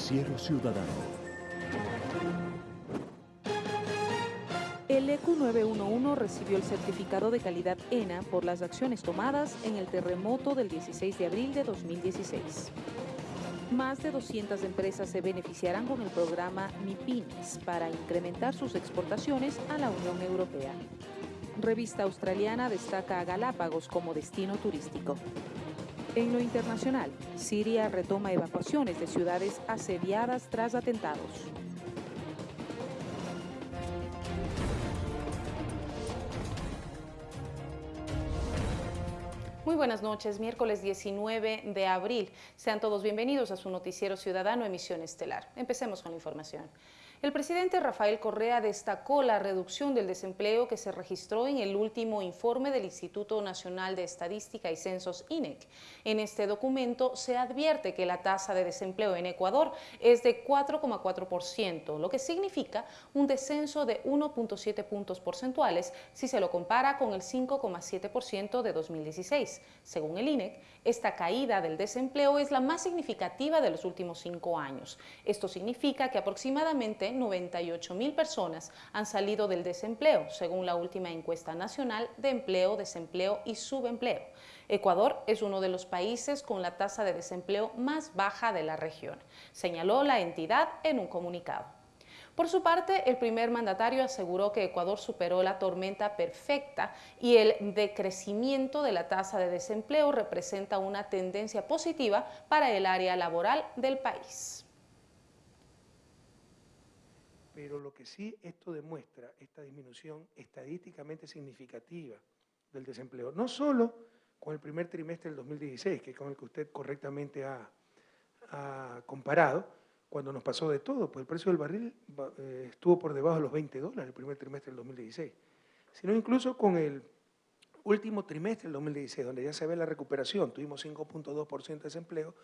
Noticiero Ciudadano. El EQ 911 recibió el certificado de calidad ENA por las acciones tomadas en el terremoto del 16 de abril de 2016. Más de 200 empresas se beneficiarán con el programa MIPINES para incrementar sus exportaciones a la Unión Europea. Revista australiana destaca a Galápagos como destino turístico. En lo internacional, Siria retoma evacuaciones de ciudades asediadas tras atentados. Muy buenas noches, miércoles 19 de abril. Sean todos bienvenidos a su noticiero ciudadano Emisión Estelar. Empecemos con la información. El presidente Rafael Correa destacó la reducción del desempleo que se registró en el último informe del Instituto Nacional de Estadística y Censos INEC. En este documento se advierte que la tasa de desempleo en Ecuador es de 4,4%, lo que significa un descenso de 1.7 puntos porcentuales si se lo compara con el 5,7% de 2016. Según el INEC, esta caída del desempleo es la más significativa de los últimos cinco años. Esto significa que aproximadamente 98 mil personas han salido del desempleo, según la última encuesta nacional de empleo, desempleo y subempleo. Ecuador es uno de los países con la tasa de desempleo más baja de la región, señaló la entidad en un comunicado. Por su parte, el primer mandatario aseguró que Ecuador superó la tormenta perfecta y el decrecimiento de la tasa de desempleo representa una tendencia positiva para el área laboral del país. pero lo que sí esto demuestra, esta disminución estadísticamente significativa del desempleo, no solo con el primer trimestre del 2016, que es con el que usted correctamente ha, comparado, cuando nos pasó de todo, pues el precio del barril eh, estuvo por debajo de los 20 dólares el primer trimestre del 2016, sino incluso con el último trimestre del 2016, donde ya se ve la recuperación, tuvimos 5.2% de desempleo,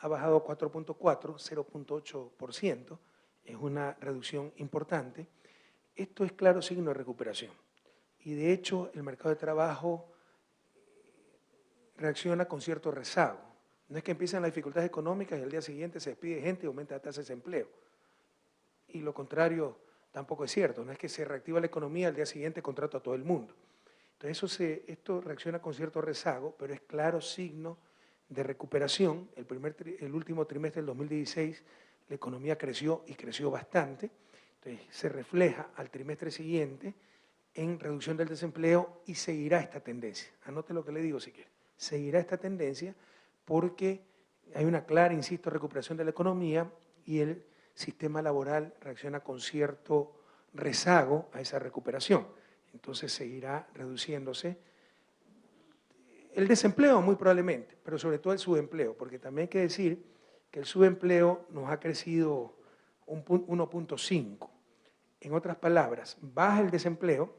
ha bajado 4.4, 0.8%, es una reducción importante. Esto es claro signo de recuperación. Y de hecho el mercado de trabajo reacciona con cierto rezago. No es que empiezan las dificultades económicas y al día siguiente se despide gente y aumenta la tasa de desempleo. Y lo contrario tampoco es cierto. No es que se reactiva la economía y al día siguiente contrato a todo el mundo. Entonces eso se, esto reacciona con cierto rezago, pero es claro signo de recuperación. El, primer, el último trimestre del 2016 la economía creció y creció bastante, entonces se refleja al trimestre siguiente en reducción del desempleo y seguirá esta tendencia. Anote lo que le digo si quiere. Seguirá esta tendencia porque hay una clara, insisto, recuperación de la economía y el sistema laboral reacciona con cierto rezago a esa recuperación. Entonces seguirá reduciéndose el desempleo muy probablemente, pero sobre todo el subempleo, porque también hay que decir que el subempleo nos ha crecido un 1.5. En otras palabras, baja el desempleo,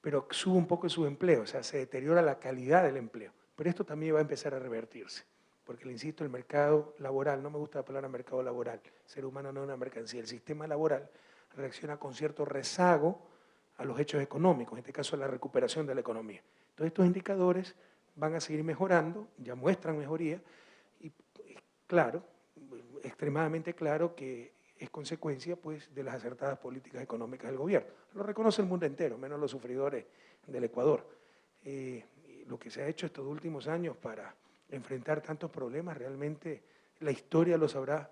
pero sube un poco el subempleo, o sea, se deteriora la calidad del empleo. Pero esto también va a empezar a revertirse, porque le insisto, el mercado laboral, no me gusta la palabra mercado laboral, ser humano no es una mercancía, el sistema laboral reacciona con cierto rezago a los hechos económicos, en este caso a la recuperación de la economía. Entonces estos indicadores van a seguir mejorando, ya muestran mejoría, y claro, extremadamente claro que es consecuencia pues, de las acertadas políticas económicas del gobierno. Lo reconoce el mundo entero, menos los sufridores del Ecuador. Eh, lo que se ha hecho estos últimos años para enfrentar tantos problemas, realmente la historia lo sabrá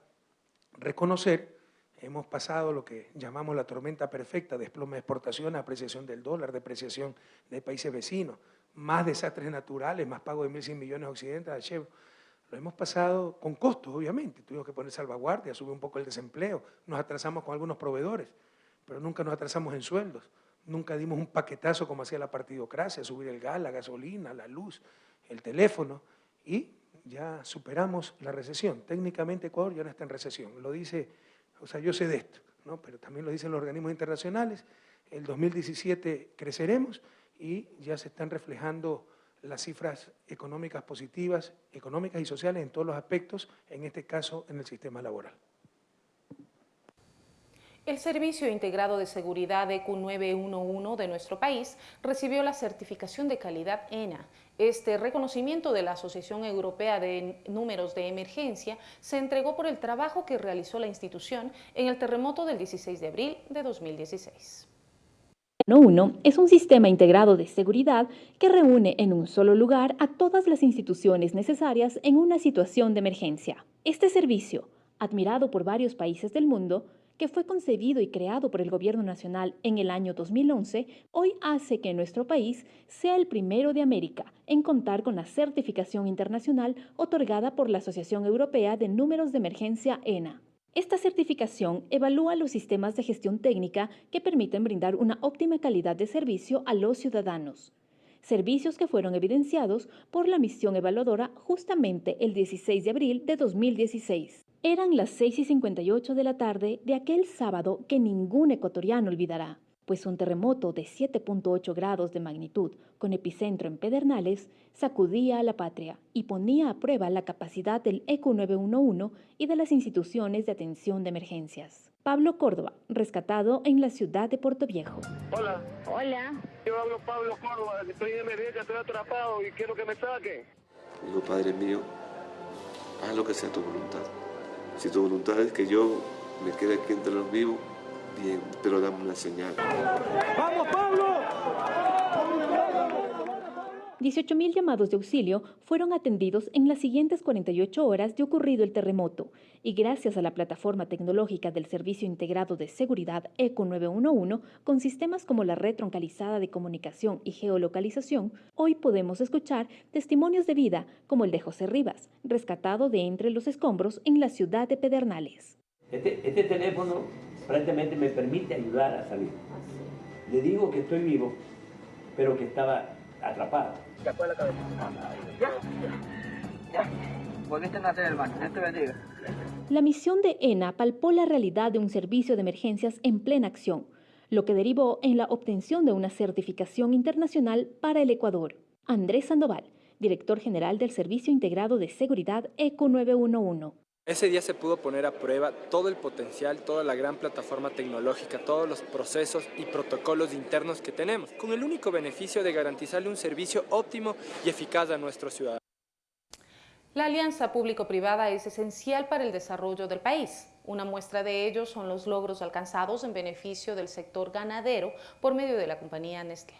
reconocer. Hemos pasado lo que llamamos la tormenta perfecta, desplome de exportación, apreciación del dólar, depreciación de países vecinos, más desastres naturales, más pago de 1.100 millones occidentales a lo hemos pasado con costos, obviamente. Tuvimos que poner salvaguardia, sube un poco el desempleo, nos atrasamos con algunos proveedores, pero nunca nos atrasamos en sueldos. Nunca dimos un paquetazo como hacía la partidocracia, subir el gas, la gasolina, la luz, el teléfono, y ya superamos la recesión. Técnicamente Ecuador ya no está en recesión. Lo dice, o sea, yo sé de esto, ¿no? pero también lo dicen los organismos internacionales. El 2017 creceremos y ya se están reflejando las cifras económicas positivas, económicas y sociales en todos los aspectos, en este caso en el sistema laboral. El Servicio Integrado de Seguridad EQ911 de nuestro país recibió la certificación de calidad ENA. Este reconocimiento de la Asociación Europea de Números de Emergencia se entregó por el trabajo que realizó la institución en el terremoto del 16 de abril de 2016. 1 es un sistema integrado de seguridad que reúne en un solo lugar a todas las instituciones necesarias en una situación de emergencia. Este servicio, admirado por varios países del mundo, que fue concebido y creado por el Gobierno Nacional en el año 2011, hoy hace que nuestro país sea el primero de América en contar con la certificación internacional otorgada por la Asociación Europea de Números de Emergencia ENA. Esta certificación evalúa los sistemas de gestión técnica que permiten brindar una óptima calidad de servicio a los ciudadanos servicios que fueron evidenciados por la misión evaluadora justamente el 16 de abril de 2016. Eran las 6 y 58 de la tarde de aquel sábado que ningún ecuatoriano olvidará, pues un terremoto de 7.8 grados de magnitud con epicentro en Pedernales sacudía a la patria y ponía a prueba la capacidad del ECU 911 y de las instituciones de atención de emergencias. Pablo Córdoba, rescatado en la ciudad de Puerto Viejo. Hola. Hola. Yo hablo Pablo Córdoba, estoy en emergencia, estoy atrapado y quiero que me saquen. Digo, Padre mío, haz lo que sea tu voluntad. Si tu voluntad es que yo me quede aquí entre los vivos, bien, pero dame una señal. ¡Vamos, Pablo! 18.000 llamados de auxilio fueron atendidos en las siguientes 48 horas de ocurrido el terremoto y gracias a la plataforma tecnológica del Servicio Integrado de Seguridad ECO 911 con sistemas como la red troncalizada de comunicación y geolocalización, hoy podemos escuchar testimonios de vida como el de José Rivas, rescatado de entre los escombros en la ciudad de Pedernales. Este, este teléfono prácticamente me permite ayudar a salir. Le digo que estoy vivo, pero que estaba atrapado. La. La misión de ENA palpó la realidad de un servicio de emergencias en plena acción, lo que derivó en la obtención de una certificación internacional para el Ecuador. Andrés Sandoval, director general del Servicio Integrado de Seguridad ECO 911. Ese día se pudo poner a prueba todo el potencial, toda la gran plataforma tecnológica, todos los procesos y protocolos internos que tenemos, con el único beneficio de garantizarle un servicio óptimo y eficaz a nuestros ciudadanos. La alianza público-privada es esencial para el desarrollo del país. Una muestra de ello son los logros alcanzados en beneficio del sector ganadero por medio de la compañía Nestlé.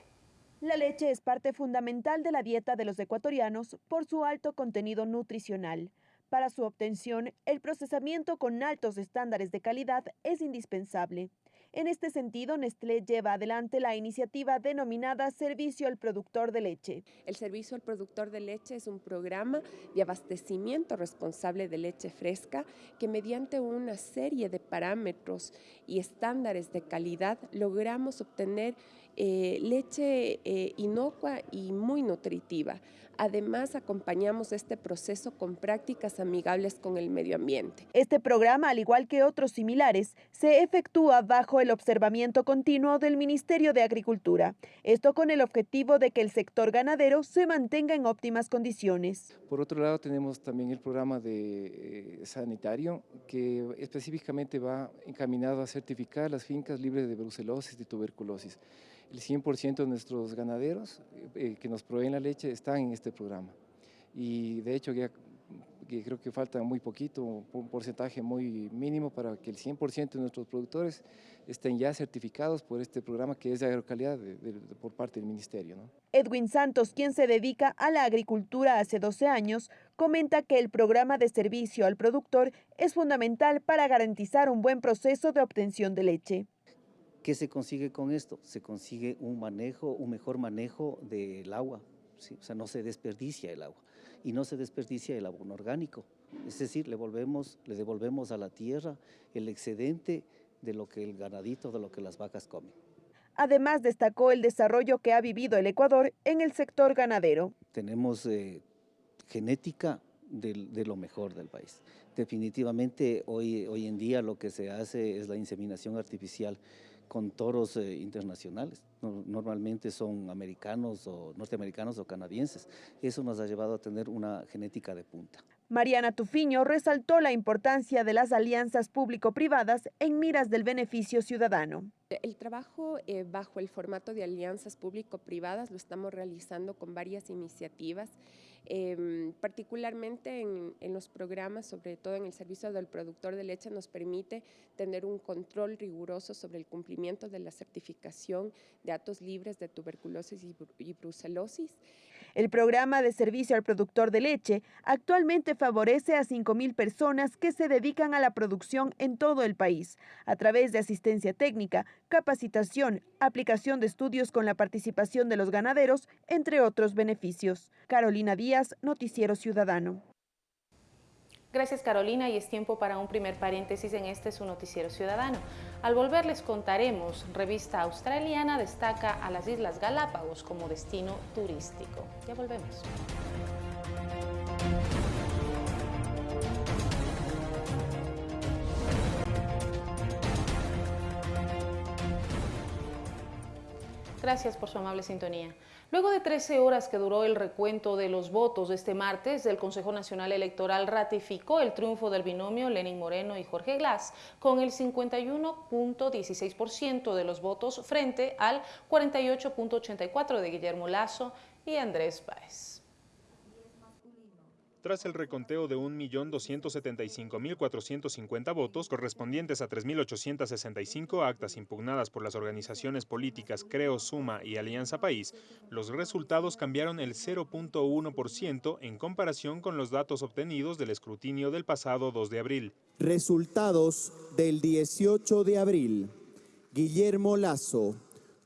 La leche es parte fundamental de la dieta de los ecuatorianos por su alto contenido nutricional. Para su obtención, el procesamiento con altos estándares de calidad es indispensable. En este sentido, Nestlé lleva adelante la iniciativa denominada Servicio al Productor de Leche. El Servicio al Productor de Leche es un programa de abastecimiento responsable de leche fresca que mediante una serie de parámetros y estándares de calidad logramos obtener eh, leche eh, inocua y muy nutritiva. Además, acompañamos este proceso con prácticas amigables con el medio ambiente. Este programa, al igual que otros similares, se efectúa bajo el observamiento continuo del Ministerio de Agricultura. Esto con el objetivo de que el sector ganadero se mantenga en óptimas condiciones. Por otro lado, tenemos también el programa de eh, sanitario que específicamente va encaminado a certificar las fincas libres de brucelosis y tuberculosis el 100% de nuestros ganaderos eh, que nos proveen la leche están en este programa. Y de hecho ya creo que falta muy poquito, un porcentaje muy mínimo para que el 100% de nuestros productores estén ya certificados por este programa que es de agrocalidad por parte del Ministerio. Edwin Santos, quien se dedica a la agricultura hace 12 años, comenta que el programa de servicio al productor es fundamental para garantizar un buen proceso de obtención de leche. ¿Qué se consigue con esto? Se consigue un manejo, un mejor manejo del agua, o sea, no se desperdicia el agua y no se desperdicia el abono orgánico. Es decir, le, volvemos, le devolvemos a la tierra el excedente de lo que el ganadito, de lo que las vacas comen. Además, destacó el desarrollo que ha vivido el Ecuador en el sector ganadero. Tenemos eh, genética de, de, lo mejor del país. Definitivamente hoy, hoy en día lo que se hace es la inseminación artificial con toros eh, internacionales. normalmente son americanos o norteamericanos o canadienses. Eso nos ha llevado a tener una genética de punta. Mariana Tufiño resaltó la importancia de las alianzas público-privadas en miras del beneficio ciudadano. El trabajo eh, bajo el formato de alianzas público-privadas lo estamos realizando con varias iniciativas, eh, particularmente en, en, los programas, sobre todo en el servicio del productor de leche, nos permite tener un control riguroso sobre el cumplimiento de la certificación de datos libres de tuberculosis y, y brucelosis. El programa de servicio al productor de leche actualmente favorece a 5.000 personas que se dedican a la producción en todo el país, a través de asistencia técnica, capacitación, aplicación de estudios con la participación de los ganaderos, entre otros beneficios. Carolina Díaz, Noticiero Ciudadano. Gracias Carolina y es tiempo para un primer paréntesis en este su noticiero ciudadano. Al volver les contaremos, revista australiana destaca a las Islas Galápagos como destino turístico. Ya volvemos. Gracias por su amable sintonía. Luego de 13 horas que duró el recuento de los votos este martes, el Consejo Nacional Electoral ratificó el triunfo del binomio Lenin Moreno y Jorge Glass con el 51.16% de los votos frente al 48.84% de Guillermo Lazo y Andrés Páez. Tras el reconteo de 1.275.450 votos correspondientes a 3.865 actas impugnadas por las organizaciones políticas Creo, Suma y Alianza País, los resultados cambiaron el 0.1% en comparación con los datos obtenidos del escrutinio del pasado 2 de abril. Resultados del 18 de abril. Guillermo Lazo,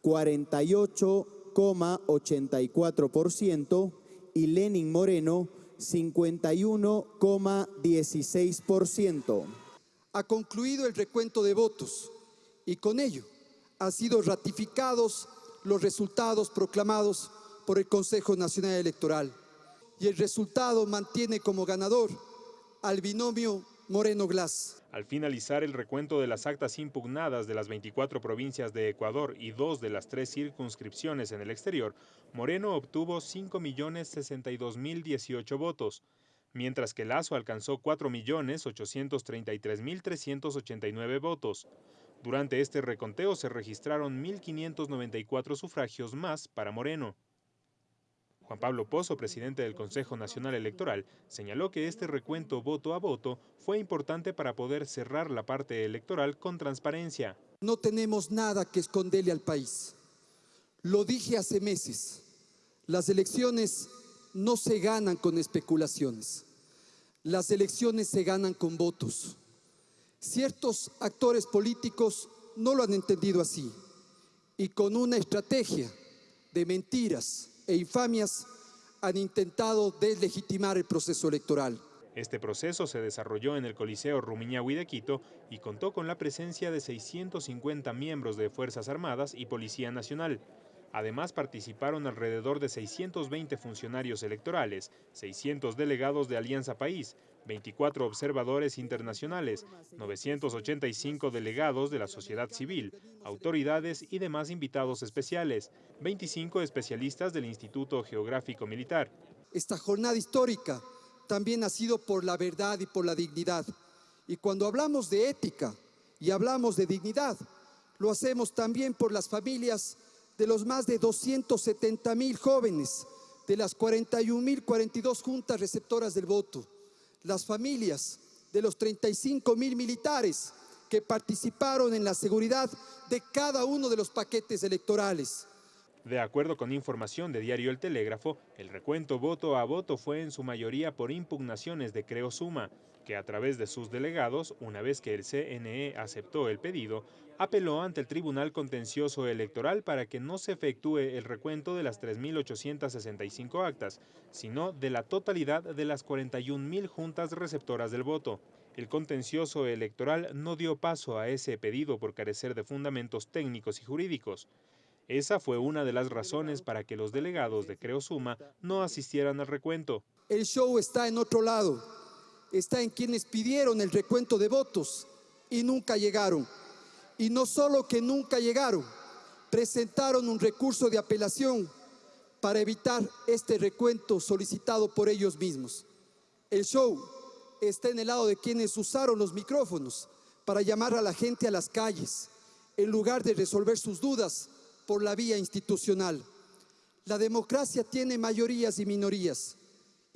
48,84% y Lenin Moreno, 51,16%. Ha concluido el recuento de votos y con ello han sido ratificados los resultados proclamados por el Consejo Nacional Electoral y el resultado mantiene como ganador al binomio Moreno Glass. Al finalizar el recuento de las actas impugnadas de las 24 provincias de Ecuador y dos de las tres circunscripciones en el exterior, Moreno obtuvo 5.062.018 votos, mientras que Lazo alcanzó 4.833.389 votos. Durante este reconteo se registraron 1.594 sufragios más para Moreno. Juan Pablo Pozo, presidente del Consejo Nacional Electoral, señaló que este recuento voto a voto fue importante para poder cerrar la parte electoral con transparencia. No tenemos nada que esconderle al país. Lo dije hace meses, las elecciones no se ganan con especulaciones, las elecciones se ganan con votos. Ciertos actores políticos no lo han entendido así y con una estrategia de mentiras, e infamias han intentado deslegitimar el proceso electoral. Este proceso se desarrolló en el Coliseo Rumiñahui de Quito y contó con la presencia de 650 miembros de Fuerzas Armadas y Policía Nacional. Además participaron alrededor de 620 funcionarios electorales, 600 delegados de Alianza País, 24 observadores internacionales, 985 delegados de la sociedad civil, autoridades y demás invitados especiales, 25 especialistas del Instituto Geográfico Militar. Esta jornada histórica también ha sido por la verdad y por la dignidad. Y cuando hablamos de ética y hablamos de dignidad, lo hacemos también por las familias de los más de 270 mil jóvenes de las 41 mil 42 juntas receptoras del voto, las familias de los 35 mil militares que participaron en la seguridad de cada uno de los paquetes electorales. De acuerdo con información de Diario El Telégrafo, el recuento voto a voto fue en su mayoría por impugnaciones de Creo Suma, que a través de sus delegados, una vez que el CNE aceptó el pedido, apeló ante el Tribunal Contencioso Electoral para que no se efectúe el recuento de las 3.865 actas, sino de la totalidad de las 41.000 juntas receptoras del voto. El contencioso electoral no dio paso a ese pedido por carecer de fundamentos técnicos y jurídicos. Esa fue una de las razones para que los delegados de Creo Suma no asistieran al recuento. El show está en otro lado, está en quienes pidieron el recuento de votos y nunca llegaron. Y no solo que nunca llegaron, presentaron un recurso de apelación para evitar este recuento solicitado por ellos mismos. El show está en el lado de quienes usaron los micrófonos para llamar a la gente a las calles, en lugar de resolver sus dudas por la vía institucional. La democracia tiene mayorías y minorías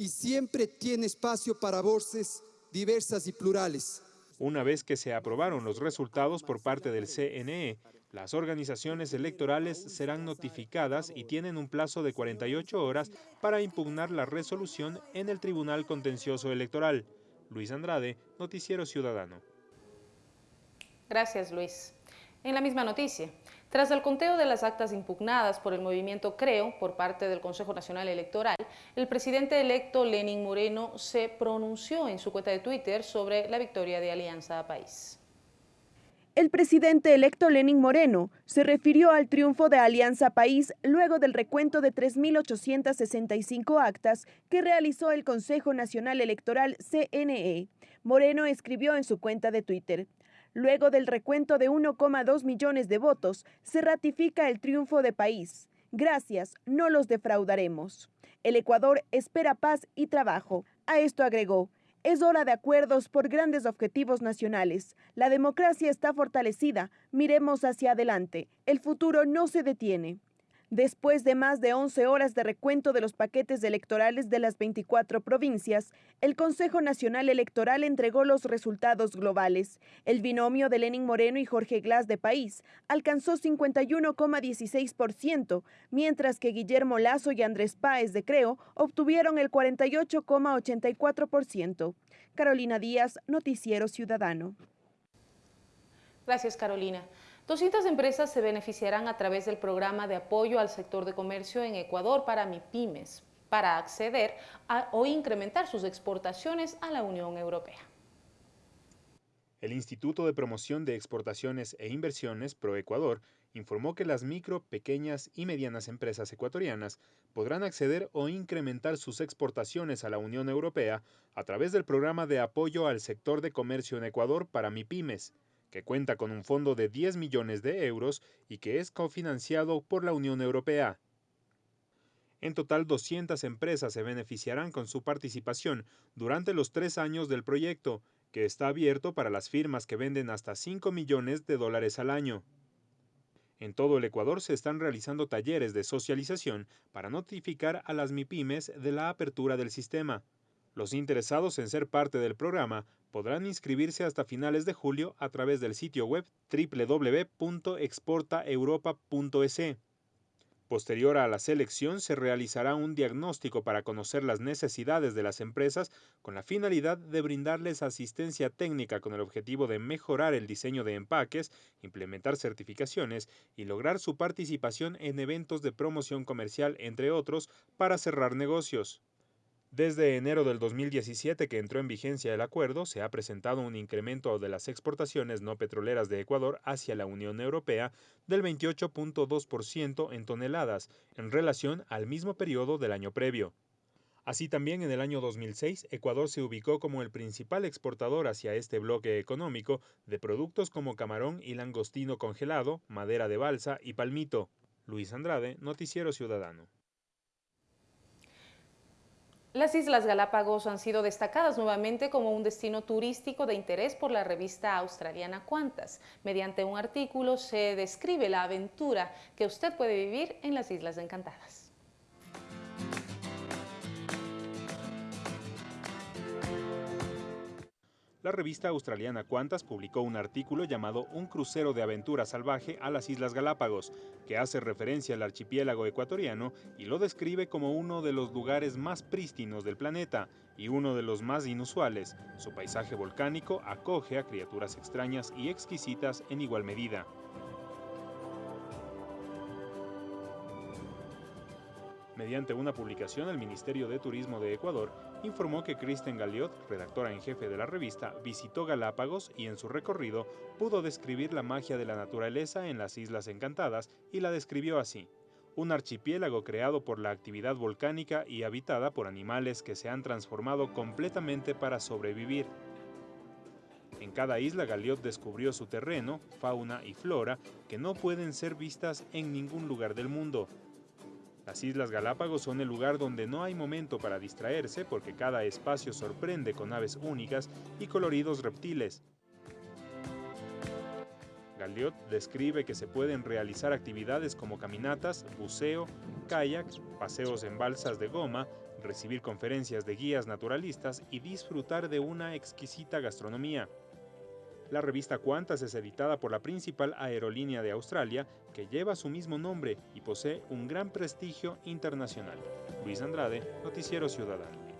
y siempre tiene espacio para voces diversas y plurales. Una vez que se aprobaron los resultados por parte del CNE, las organizaciones electorales serán notificadas y tienen un plazo de 48 horas para impugnar la resolución en el Tribunal Contencioso Electoral. Luis Andrade, Noticiero Ciudadano. Gracias, Luis. En la misma noticia, tras el conteo de las actas impugnadas por el movimiento Creo por parte del Consejo Nacional Electoral, el presidente electo Lenin Moreno se pronunció en su cuenta de Twitter sobre la victoria de Alianza País. El presidente electo Lenin Moreno se refirió al triunfo de Alianza País luego del recuento de 3.865 actas que realizó el Consejo Nacional Electoral CNE. Moreno escribió en su cuenta de Twitter, Luego del recuento de 1,2 millones de votos, se ratifica el triunfo de país. Gracias, no los defraudaremos. El Ecuador espera paz y trabajo. A esto agregó, es hora de acuerdos por grandes objetivos nacionales. La democracia está fortalecida. Miremos hacia adelante. El futuro no se detiene. Después de más de 11 horas de recuento de los paquetes electorales de las 24 provincias, el Consejo Nacional Electoral entregó los resultados globales. El binomio de Lenin Moreno y Jorge Glass de País alcanzó 51,16%, mientras que Guillermo Lazo y Andrés Páez de Creo obtuvieron el 48,84%. Carolina Díaz, Noticiero Ciudadano. Gracias, Carolina. 200 empresas se beneficiarán a través del programa de apoyo al sector de comercio en Ecuador para MIPIMES, para acceder o incrementar sus exportaciones a la Unión Europea. El Instituto de Promoción de Exportaciones e Inversiones, ProEcuador, informó que las micro, pequeñas y medianas empresas ecuatorianas podrán acceder o incrementar sus exportaciones a la Unión Europea a través del programa de apoyo al sector de comercio en Ecuador para MIPIMES, que cuenta con un fondo de 10 millones de euros y que es cofinanciado por la Unión Europea. En total, 200 empresas se beneficiarán con su participación durante los tres años del proyecto, que está abierto para las firmas que venden hasta 5 millones de dólares al año. En todo el Ecuador se están realizando talleres de socialización para notificar a las MIPIMES de la apertura del sistema. Los interesados en ser parte del programa podrán inscribirse hasta finales de julio a través del sitio web www.exportaeuropa.es. Posterior a la selección se realizará un diagnóstico para conocer las necesidades de las empresas con la finalidad de brindarles asistencia técnica con el objetivo de mejorar el diseño de empaques, implementar certificaciones y lograr su participación en eventos de promoción comercial, entre otros, para cerrar negocios. Desde enero del 2017 que entró en vigencia el acuerdo, se ha presentado un incremento de las exportaciones no petroleras de Ecuador hacia la Unión Europea del 28.2% en toneladas en relación al mismo periodo del año previo. Así también en el año 2006, Ecuador se ubicó como el principal exportador hacia este bloque económico de productos como camarón y langostino congelado, madera de balsa y palmito. Luis Andrade, Noticiero Ciudadano. Las Islas Galápagos han sido destacadas nuevamente como un destino turístico de interés por la revista australiana Cuantas. Mediante un artículo se describe la aventura que usted puede vivir en las Islas Encantadas. La revista australiana Qantas publicó un artículo llamado Un crucero de aventura salvaje a las Islas Galápagos, que hace referencia al archipiélago ecuatoriano y lo describe como uno de los lugares más prístinos del planeta y uno de los más inusuales. Su paisaje volcánico acoge a criaturas extrañas y exquisitas en igual medida. Mediante una publicación, el Ministerio de Turismo de Ecuador informó que Kristen Galiot, redactora en jefe de la revista, visitó Galápagos y en su recorrido pudo describir la magia de la naturaleza en las Islas Encantadas y la describió así. Un archipiélago creado por la actividad volcánica y habitada por animales que se han transformado completamente para sobrevivir. En cada isla Galiot descubrió su terreno, fauna y flora que no pueden ser vistas en ningún lugar del mundo, Las Islas Galápagos son el lugar donde no hay momento para distraerse porque cada espacio sorprende con aves únicas y coloridos reptiles. Galliot describe que se pueden realizar actividades como caminatas, buceo, kayak, paseos en balsas de goma, recibir conferencias de guías naturalistas y disfrutar de una exquisita gastronomía. La revista Qantas es editada por la principal aerolínea de Australia, que lleva su mismo nombre y posee un gran prestigio internacional. Luis Andrade, Noticiero Ciudadano.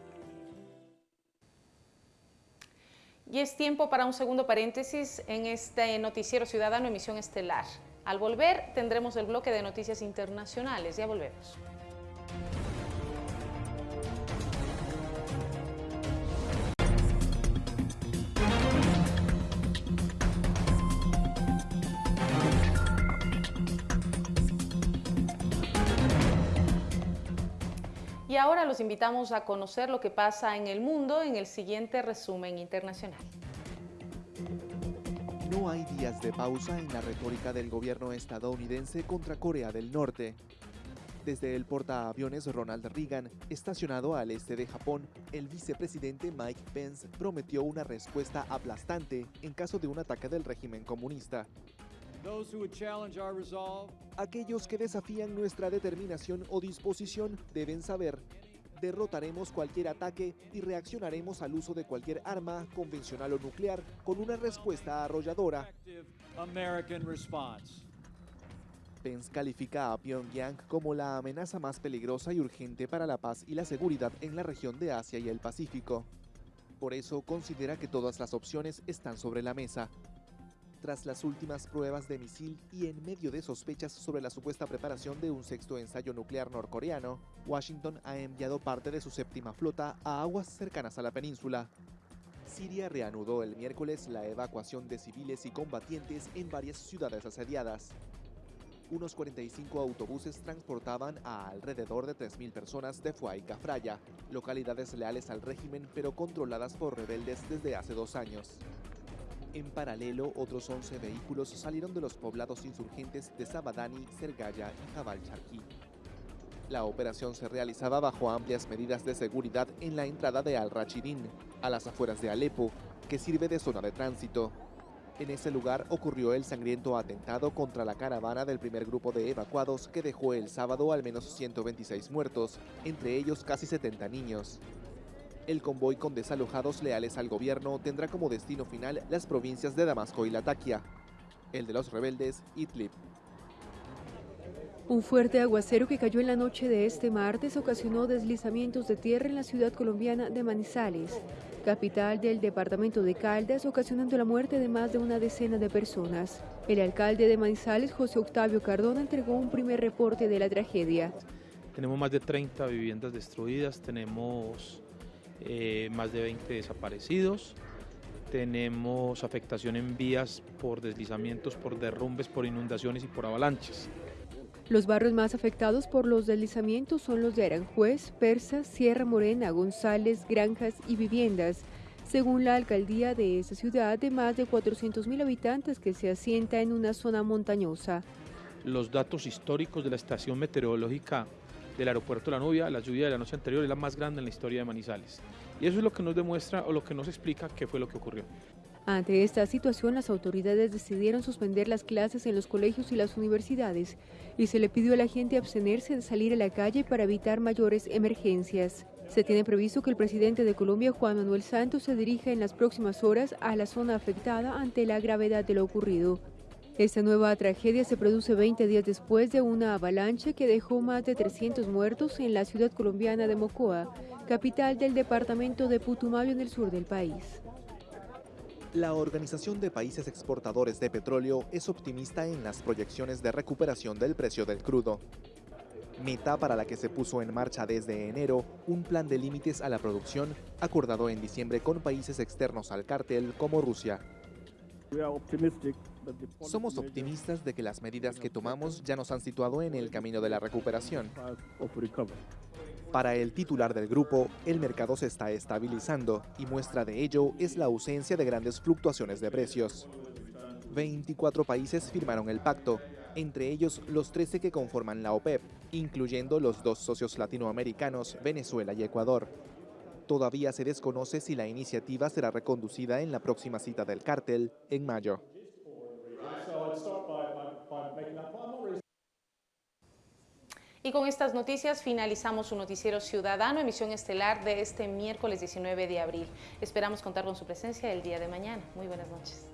Y es tiempo para un segundo paréntesis en este Noticiero Ciudadano Emisión Estelar. Al volver tendremos el bloque de noticias internacionales. Ya volvemos. Y ahora los invitamos a conocer lo que pasa en el mundo en el siguiente resumen internacional. No hay días de pausa en la retórica del gobierno estadounidense contra Corea del Norte. Desde el portaaviones Ronald Reagan, estacionado al este de Japón, el vicepresidente Mike Pence prometió una respuesta aplastante en caso de un ataque del régimen comunista. Aquellos que desafían nuestra determinación o disposición deben saber, derrotaremos cualquier ataque y reaccionaremos al uso de cualquier arma, convencional o nuclear, con una respuesta arrolladora. Pence califica a Pyongyang como la amenaza más peligrosa y urgente para la paz y la seguridad en la región de Asia y el Pacífico. Por eso considera que todas las opciones están sobre la mesa, tras las últimas pruebas de misil y en medio de sospechas sobre la supuesta preparación de un sexto ensayo nuclear norcoreano, Washington ha enviado parte de su séptima flota a aguas cercanas a la península. Siria reanudó el miércoles la evacuación de civiles y combatientes en varias ciudades asediadas. Unos 45 autobuses transportaban a alrededor de 3.000 personas de Fuay localidades leales al régimen pero controladas por rebeldes desde hace dos años. En paralelo, otros 11 vehículos salieron de los poblados insurgentes de Sabadani, Sergaya y Jabal Charqui. La operación se realizaba bajo amplias medidas de seguridad en la entrada de Al-Rachidin, a las afueras de Alepo, que sirve de zona de tránsito. En ese lugar ocurrió el sangriento atentado contra la caravana del primer grupo de evacuados que dejó el sábado al menos 126 muertos, entre ellos casi 70 niños. El convoy con desalojados leales al gobierno tendrá como destino final las provincias de Damasco y Latakia. El de los rebeldes, Idlib. Un fuerte aguacero que cayó en la noche de este martes ocasionó deslizamientos de tierra en la ciudad colombiana de Manizales, capital del departamento de Caldas, ocasionando la muerte de más de una decena de personas. El alcalde de Manizales, José Octavio Cardona, entregó un primer reporte de la tragedia. Tenemos más de 30 viviendas destruidas, tenemos eh, más de 20 desaparecidos. Tenemos afectación en vías por deslizamientos, por derrumbes, por inundaciones y por avalanchas. Los barrios más afectados por los deslizamientos son los de Aranjuez, Persa, Sierra Morena, González, Granjas y Viviendas, según la alcaldía de esa ciudad de más de 400.000 habitantes que se asienta en una zona montañosa. Los datos históricos de la estación meteorológica del aeropuerto La Nubia, la lluvia de la noche anterior es la más grande en la historia de Manizales. Y eso es lo que nos demuestra o lo que nos explica qué fue lo que ocurrió. Ante esta situación, las autoridades decidieron suspender las clases en los colegios y las universidades y se le pidió a la gente abstenerse de salir a la calle para evitar mayores emergencias. Se tiene previsto que el presidente de Colombia, Juan Manuel Santos, se dirija en las próximas horas a la zona afectada ante la gravedad de lo ocurrido. Esta nueva tragedia se produce 20 días después de una avalancha que dejó más de 300 muertos en la ciudad colombiana de Mocoa, capital del departamento de Putumayo en el sur del país. La Organización de Países Exportadores de Petróleo es optimista en las proyecciones de recuperación del precio del crudo. Meta para la que se puso en marcha desde enero un plan de límites a la producción acordado en diciembre con países externos al cártel como Rusia. Somos optimistas de que las medidas que tomamos ya nos han situado en el camino de la recuperación. Para el titular del grupo, el mercado se está estabilizando y muestra de ello es la ausencia de grandes fluctuaciones de precios. 24 países firmaron el pacto, entre ellos los 13 que conforman la OPEP, incluyendo los dos socios latinoamericanos, Venezuela y Ecuador. Todavía se desconoce si la iniciativa será reconducida en la próxima cita del cártel en mayo. Y con estas noticias finalizamos su noticiero ciudadano, emisión estelar de este miércoles 19 de abril. Esperamos contar con su presencia el día de mañana. Muy buenas noches.